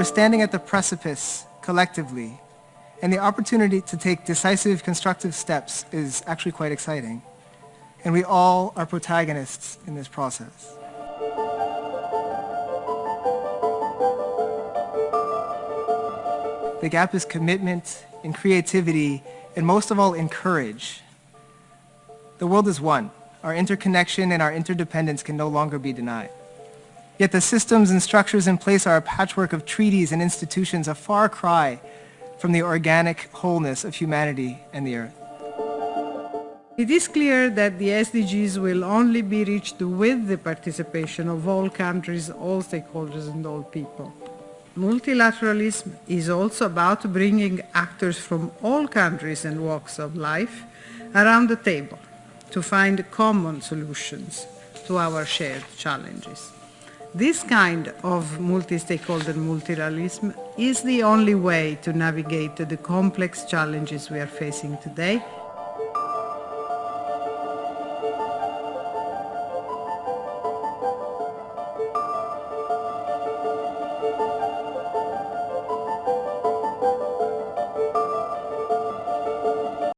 We're standing at the precipice collectively, and the opportunity to take decisive constructive steps is actually quite exciting. And we all are protagonists in this process. The gap is commitment in creativity and most of all in courage. The world is one. Our interconnection and our interdependence can no longer be denied. Yet the systems and structures in place are a patchwork of treaties and institutions, a far cry from the organic wholeness of humanity and the earth. It is clear that the SDGs will only be reached with the participation of all countries, all stakeholders and all people. Multilateralism is also about bringing actors from all countries and walks of life around the table to find common solutions to our shared challenges. This kind of multi-stakeholder multilateralism is the only way to navigate the complex challenges we are facing today